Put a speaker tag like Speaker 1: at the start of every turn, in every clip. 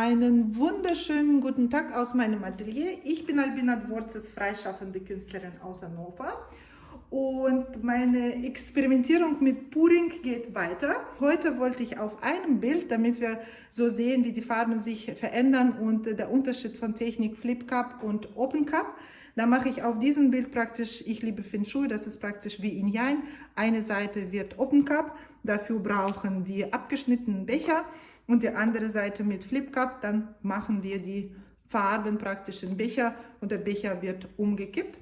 Speaker 1: Einen wunderschönen guten Tag aus meinem Atelier. Ich bin Albina Dvorzes, freischaffende Künstlerin aus Hannover. Und meine Experimentierung mit Puring geht weiter. Heute wollte ich auf einem Bild, damit wir so sehen, wie die Farben sich verändern und der Unterschied von Technik Flip Cup und Open Cup. Da mache ich auf diesem Bild praktisch, ich liebe Feng Shui, das ist praktisch wie in Yang. Eine Seite wird Open Cup, dafür brauchen wir abgeschnittenen Becher und die andere Seite mit Flip Cup, dann machen wir die Farben praktisch in Becher und der Becher wird umgekippt.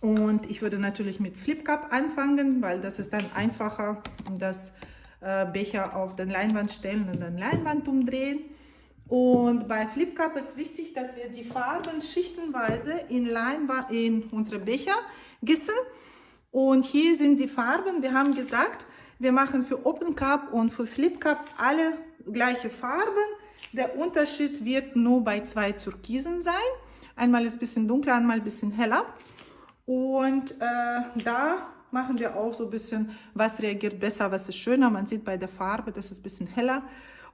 Speaker 1: Und ich würde natürlich mit Flip Cup anfangen, weil das ist dann einfacher, das äh, Becher auf den Leinwand stellen und dann Leinwand umdrehen. Und bei Flip Cup ist wichtig, dass wir die Farben schichtenweise in, Leinwand, in unsere Becher gießen und hier sind die Farben. Wir haben gesagt, wir machen für Open Cup und für Flip Cup alle gleiche Farben. Der Unterschied wird nur bei zwei Türkisen sein. Einmal ist ein bisschen dunkler, einmal ein bisschen heller. Und äh, da machen wir auch so ein bisschen, was reagiert besser, was ist schöner. Man sieht bei der Farbe, das ist ein bisschen heller.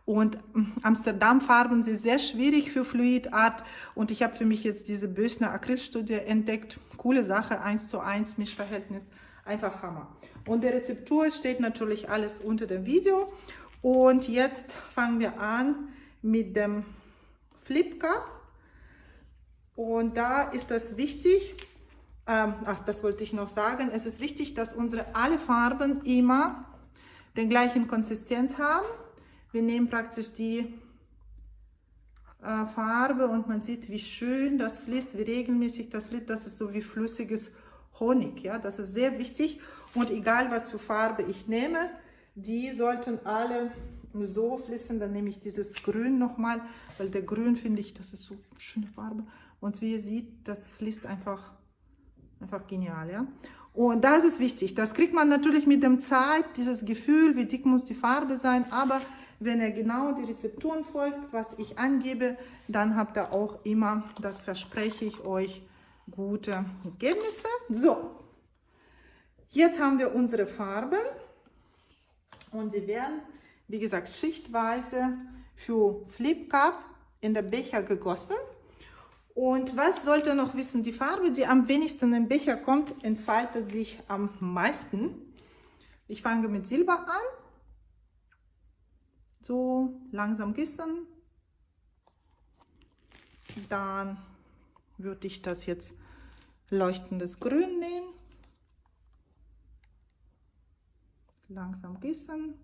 Speaker 1: Und hm, Amsterdam-Farben sind sehr schwierig für Fluidart. Und ich habe für mich jetzt diese Bösner Acrylstudie entdeckt. Coole Sache, 1 zu 1 Mischverhältnis. Einfach Hammer. Und der Rezeptur steht natürlich alles unter dem Video. Und jetzt fangen wir an mit dem Flip Cup. Und da ist das wichtig, ähm, ach, das wollte ich noch sagen, es ist wichtig, dass unsere alle Farben immer den gleichen Konsistenz haben. Wir nehmen praktisch die äh, Farbe und man sieht, wie schön das fließt, wie regelmäßig das fließt. Das ist so wie flüssiges Honig. Ja, das ist sehr wichtig. Und egal, was für Farbe ich nehme, die sollten alle so fließen. Dann nehme ich dieses Grün nochmal, weil der Grün finde ich, das ist so eine schöne Farbe. Und wie ihr seht, das fließt einfach, einfach genial. Ja. Und das ist wichtig. Das kriegt man natürlich mit dem Zeit, dieses Gefühl, wie dick muss die Farbe sein. Aber wenn ihr genau die Rezepturen folgt, was ich angebe, dann habt ihr auch immer, das verspreche ich euch, gute Ergebnisse. So, jetzt haben wir unsere Farben und sie werden, wie gesagt, schichtweise für Flip Cup in der Becher gegossen. Und was sollt ihr noch wissen? Die Farbe, die am wenigsten im Becher kommt, entfaltet sich am meisten. Ich fange mit Silber an so langsam gießen. Dann würde ich das jetzt leuchtendes Grün nehmen. Langsam gießen.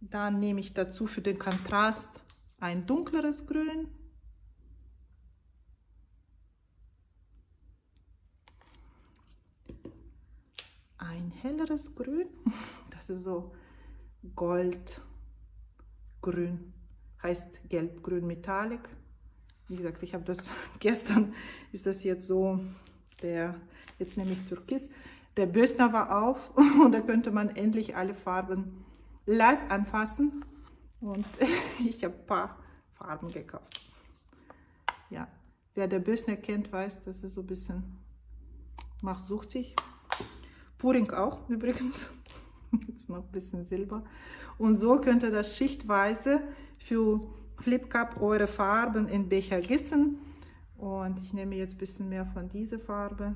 Speaker 1: Dann nehme ich dazu für den Kontrast ein dunkleres Grün. Ein helleres Grün. Das ist so Gold grün, heißt gelb-grün Metallic. Wie gesagt, ich habe das gestern, ist das jetzt so, der, jetzt nehme ich Türkis. Der Bösner war auf und da könnte man endlich alle Farben live anfassen. Und ich habe ein paar Farben gekauft. Ja, wer der Bösner kennt, weiß, dass er so ein bisschen macht suchtig. Puring auch übrigens. Jetzt noch ein bisschen Silber. Und so könnt ihr das schichtweise für Flip Cup eure Farben in Becher gießen. Und ich nehme jetzt ein bisschen mehr von dieser Farbe.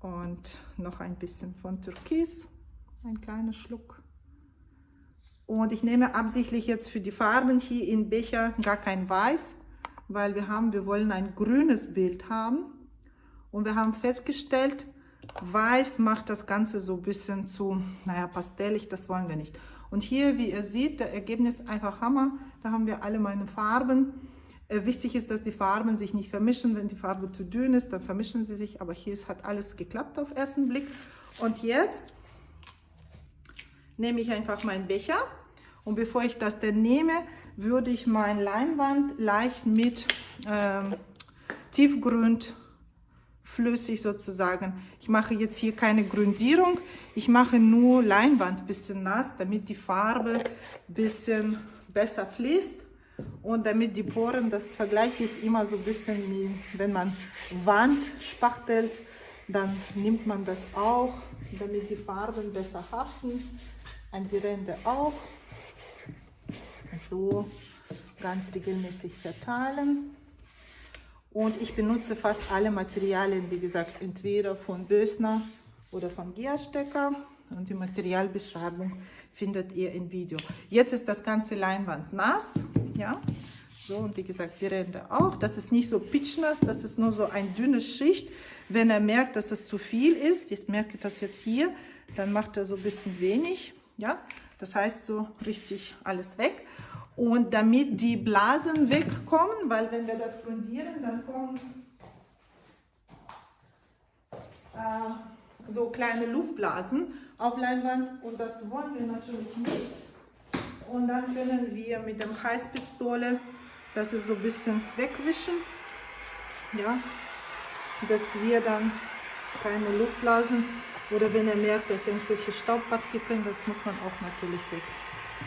Speaker 1: Und noch ein bisschen von Türkis. Ein kleiner Schluck. Und ich nehme absichtlich jetzt für die Farben hier in Becher gar kein Weiß, weil wir haben, wir wollen ein grünes Bild haben. Und wir haben festgestellt, Weiß macht das Ganze so ein bisschen zu, naja, pastellig, das wollen wir nicht. Und hier, wie ihr seht, der Ergebnis einfach Hammer. Da haben wir alle meine Farben. Äh, wichtig ist, dass die Farben sich nicht vermischen. Wenn die Farbe zu dünn ist, dann vermischen sie sich. Aber hier hat alles geklappt auf ersten Blick. Und jetzt nehme ich einfach meinen Becher. Und bevor ich das denn nehme, würde ich meine Leinwand leicht mit ähm, Tiefgrund flüssig sozusagen. Ich mache jetzt hier keine Grundierung, ich mache nur Leinwand ein bisschen nass, damit die Farbe ein bisschen besser fließt und damit die Poren, das vergleiche ich immer so ein bisschen wie wenn man Wand spachtelt, dann nimmt man das auch, damit die Farben besser haften. An die Ränder auch. So ganz regelmäßig verteilen. Und ich benutze fast alle Materialien, wie gesagt, entweder von Bösner oder von Geostecker. Und die Materialbeschreibung findet ihr im Video. Jetzt ist das ganze Leinwand nass. Ja, so und wie gesagt, die Ränder auch. Das ist nicht so pitchnass, das ist nur so eine dünne Schicht. Wenn er merkt, dass es zu viel ist, ich merke das jetzt hier, dann macht er so ein bisschen wenig. Ja, das heißt so richtig alles weg. Und damit die Blasen wegkommen, weil wenn wir das grundieren, dann kommen äh, so kleine Luftblasen auf Leinwand und das wollen wir natürlich nicht. Und dann können wir mit der Heißpistole das so ein bisschen wegwischen, ja, dass wir dann keine Luftblasen oder wenn er merkt, dass irgendwelche Staubpartikeln, das muss man auch natürlich weg,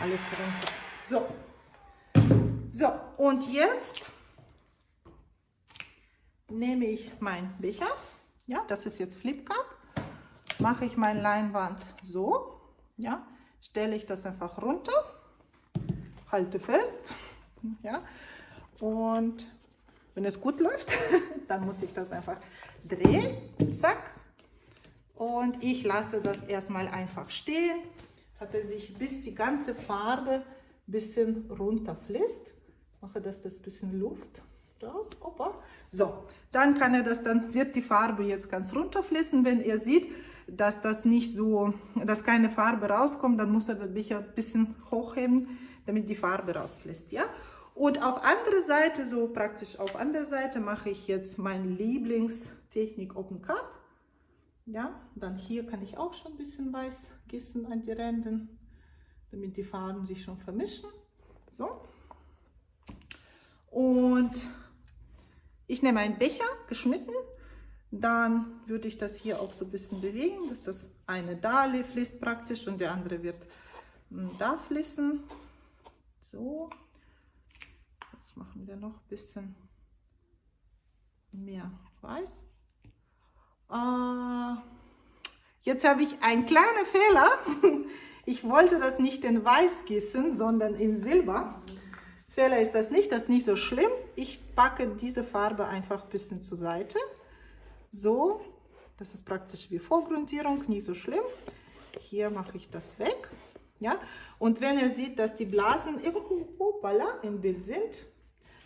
Speaker 1: alles runter. So, so, und jetzt nehme ich mein Becher. Ja, das ist jetzt Flip Cup. Mache ich mein Leinwand so. Ja, stelle ich das einfach runter. Halte fest. Ja, und wenn es gut läuft, dann muss ich das einfach drehen. Zack. Und ich lasse das erstmal einfach stehen, hat er sich bis die ganze Farbe bisschen runterfließt mache das das bisschen Luft raus. Opa. So, dann kann er das, dann wird die Farbe jetzt ganz runterfließen. Wenn er sieht, dass das nicht so, dass keine Farbe rauskommt, dann muss er das Becher ein bisschen hochheben, damit die Farbe rausfließt. Ja? Und auf andere Seite, so praktisch auf andere Seite, mache ich jetzt meine Lieblingstechnik Open Cup. Ja, dann hier kann ich auch schon ein bisschen weiß gießen an die Ränder, damit die Farben sich schon vermischen. So, und ich nehme einen Becher, geschnitten. Dann würde ich das hier auch so ein bisschen bewegen, dass das eine da fließt praktisch und der andere wird hm, da fließen. So, jetzt machen wir noch ein bisschen mehr weiß. Äh, jetzt habe ich einen kleinen Fehler. Ich wollte das nicht in Weiß gießen, sondern in Silber. Fehler ist das nicht, das ist nicht so schlimm. Ich packe diese Farbe einfach ein bisschen zur Seite. So, das ist praktisch wie Vorgrundierung, nicht so schlimm. Hier mache ich das weg. Ja? Und wenn ihr seht, dass die Blasen hoppala, im Bild sind,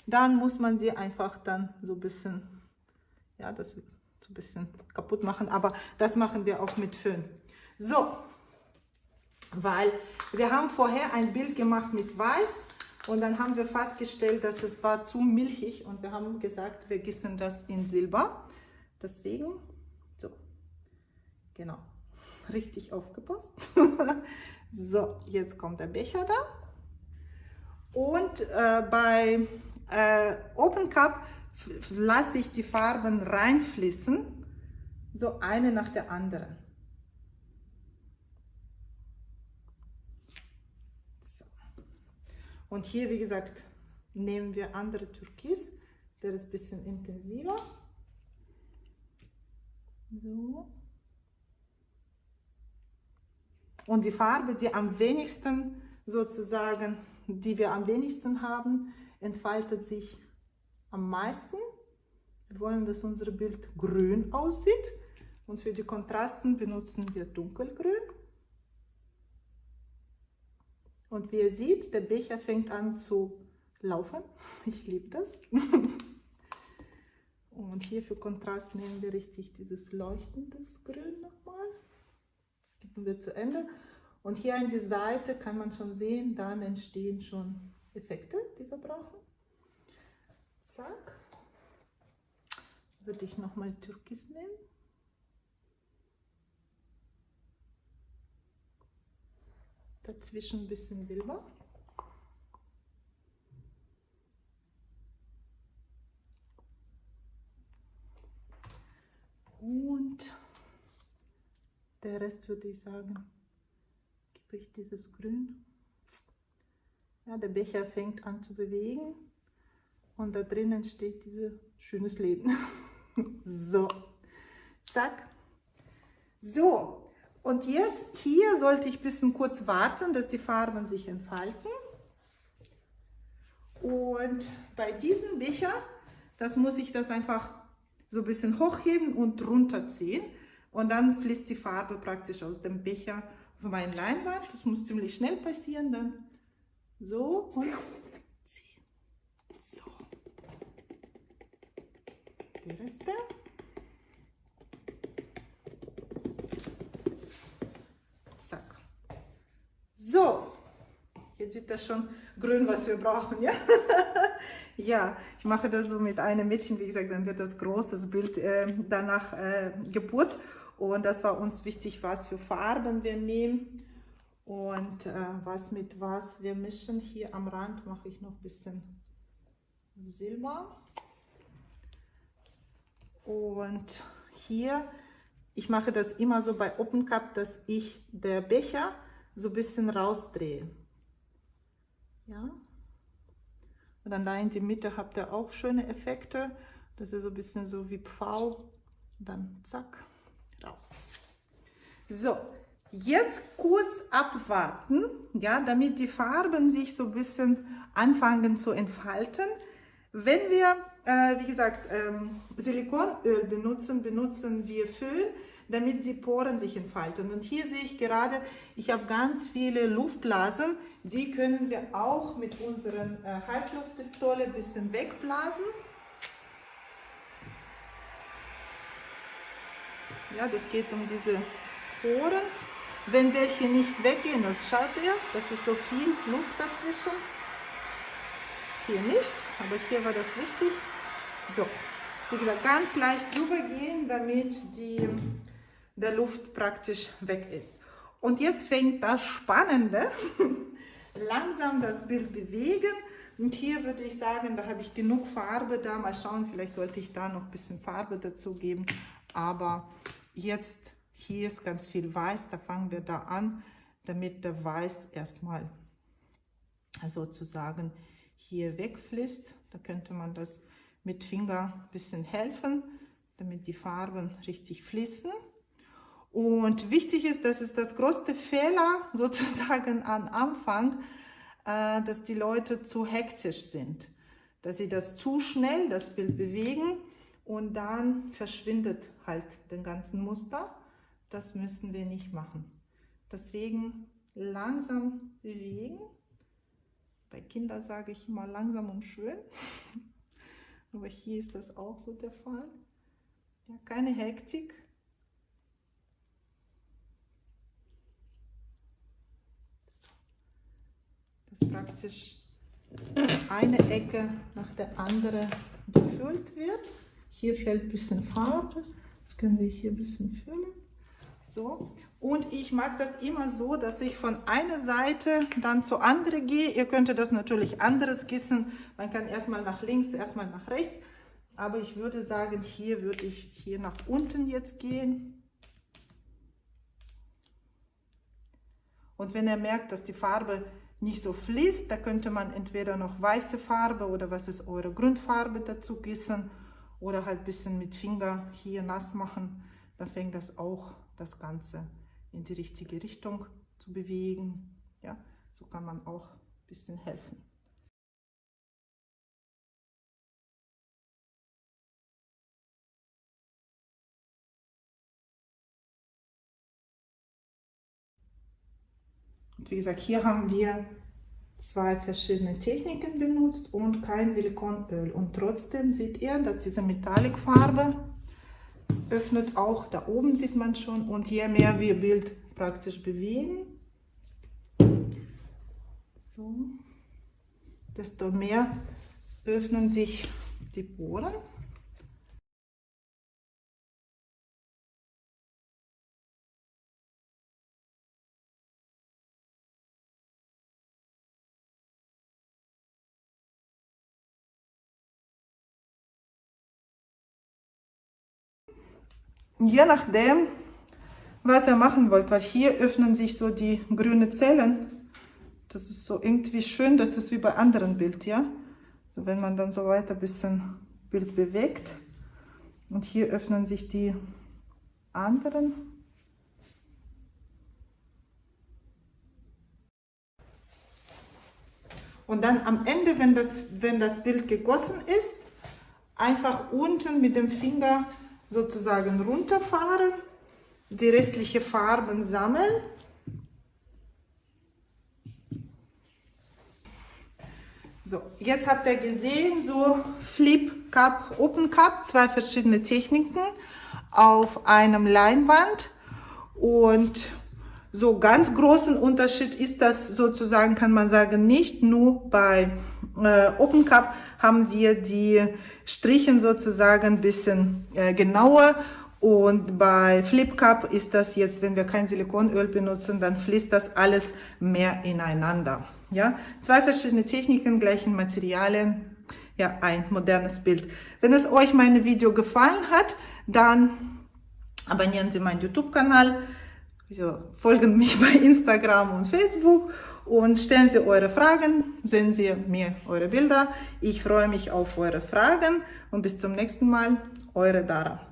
Speaker 1: dann muss man sie einfach dann so ein bisschen, ja, das so ein bisschen kaputt machen. Aber das machen wir auch mit Föhn. So, weil wir haben vorher ein Bild gemacht mit Weiß und dann haben wir festgestellt, dass es war zu milchig und wir haben gesagt, wir gießen das in Silber. Deswegen, so, genau, richtig aufgepasst. so, jetzt kommt der Becher da. Und äh, bei äh, Open Cup lasse ich die Farben reinfließen, so eine nach der anderen. Und hier, wie gesagt, nehmen wir andere Türkis, der ist ein bisschen intensiver. So. Und die Farbe, die am wenigsten sozusagen, die wir am wenigsten haben, entfaltet sich am meisten. Wir wollen, dass unser Bild grün aussieht. Und für die Kontrasten benutzen wir dunkelgrün. Und wie ihr seht, der Becher fängt an zu laufen. Ich liebe das. Und hier für Kontrast nehmen wir richtig dieses leuchtendes Grün nochmal. Das geben wir zu Ende. Und hier an die Seite kann man schon sehen, dann entstehen schon Effekte, die wir brauchen. Zack. Würde ich nochmal Türkis nehmen. Dazwischen ein bisschen Silber. Und der Rest würde ich sagen, gebe ich dieses Grün. Ja, der Becher fängt an zu bewegen und da drinnen steht dieses schönes Leben. so, zack, So, und jetzt hier sollte ich ein bisschen kurz warten, dass die Farben sich entfalten. Und bei diesem Becher, das muss ich das einfach so ein bisschen hochheben und runterziehen. Und dann fließt die Farbe praktisch aus dem Becher auf meine Leinwand. Das muss ziemlich schnell passieren. Dann so und ziehen. So. Die Reste. Zack. So. Jetzt sieht das schon grün, was wir brauchen, ja? ja, ich mache das so mit einem Mädchen, wie gesagt, dann wird das großes Bild äh, danach äh, Geburt. Und das war uns wichtig, was für Farben wir nehmen und äh, was mit was wir mischen. Hier am Rand mache ich noch ein bisschen Silber. Und hier, ich mache das immer so bei Open Cup, dass ich der Becher so ein bisschen rausdrehe. Ja. Und dann da in die Mitte habt ihr auch schöne Effekte. Das ist so ein bisschen so wie Pfau. Und dann zack, raus. So, jetzt kurz abwarten, ja, damit die Farben sich so ein bisschen anfangen zu entfalten. Wenn wir, äh, wie gesagt, ähm, Silikonöl benutzen, benutzen wir Föhn damit die Poren sich entfalten. Und hier sehe ich gerade, ich habe ganz viele Luftblasen, die können wir auch mit unseren äh, Heißluftpistole ein bisschen wegblasen. Ja, das geht um diese Poren. Wenn welche nicht weggehen, das schaut ihr, das ist so viel Luft dazwischen. Hier nicht, aber hier war das wichtig. So, wie gesagt, ganz leicht drüber gehen, damit die der Luft praktisch weg ist. Und jetzt fängt das Spannende, langsam das Bild bewegen. Und hier würde ich sagen, da habe ich genug Farbe da. Mal schauen, vielleicht sollte ich da noch ein bisschen Farbe dazu geben. Aber jetzt, hier ist ganz viel Weiß, da fangen wir da an, damit der Weiß erstmal sozusagen hier wegfließt. Da könnte man das mit Finger ein bisschen helfen, damit die Farben richtig fließen. Und wichtig ist, das ist das größte Fehler sozusagen am Anfang, äh, dass die Leute zu hektisch sind, dass sie das zu schnell, das Bild bewegen und dann verschwindet halt den ganzen Muster. Das müssen wir nicht machen. Deswegen langsam bewegen. Bei Kindern sage ich immer langsam und schön. Aber hier ist das auch so der Fall. Ja, keine Hektik. Dass praktisch eine Ecke nach der anderen gefüllt wird. Hier fällt ein bisschen Farbe, das können wir hier ein bisschen füllen. So. Und ich mag das immer so, dass ich von einer Seite dann zur anderen gehe. Ihr könntet das natürlich anderes gießen. Man kann erstmal nach links, erstmal nach rechts. Aber ich würde sagen, hier würde ich hier nach unten jetzt gehen. Und wenn ihr merkt, dass die Farbe nicht so fließt, da könnte man entweder noch weiße Farbe oder was ist eure Grundfarbe dazu gießen oder halt ein bisschen mit Finger hier nass machen. Dann fängt das auch das Ganze in die richtige Richtung zu bewegen. Ja, so kann man auch ein bisschen helfen. Und wie gesagt, hier haben wir zwei verschiedene Techniken benutzt und kein Silikonöl. Und trotzdem seht ihr, dass diese Metallicfarbe öffnet auch, da oben sieht man schon. Und je mehr wir Bild praktisch bewegen, so, desto mehr öffnen sich die Poren. je nachdem, was ihr machen wollt, weil hier öffnen sich so die grünen Zellen. Das ist so irgendwie schön, das ist wie bei anderen Bild, ja. Also wenn man dann so weiter ein bisschen Bild bewegt und hier öffnen sich die anderen. Und dann am Ende, wenn das, wenn das Bild gegossen ist, einfach unten mit dem Finger sozusagen runterfahren, die restlichen Farben sammeln. So, jetzt habt ihr gesehen, so Flip Cup, Open Cup, zwei verschiedene Techniken auf einem Leinwand und so ganz großen Unterschied ist das sozusagen, kann man sagen, nicht nur bei äh, Open Cup haben wir die Strichen sozusagen ein bisschen äh, genauer und bei Flip Cup ist das jetzt, wenn wir kein Silikonöl benutzen, dann fließt das alles mehr ineinander. Ja, zwei verschiedene Techniken, gleichen Materialien, ja, ein modernes Bild. Wenn es euch mein Video gefallen hat, dann abonnieren Sie meinen YouTube-Kanal, folgen mich bei Instagram und Facebook und stellen Sie eure Fragen, senden Sie mir eure Bilder. Ich freue mich auf eure Fragen und bis zum nächsten Mal, eure Dara.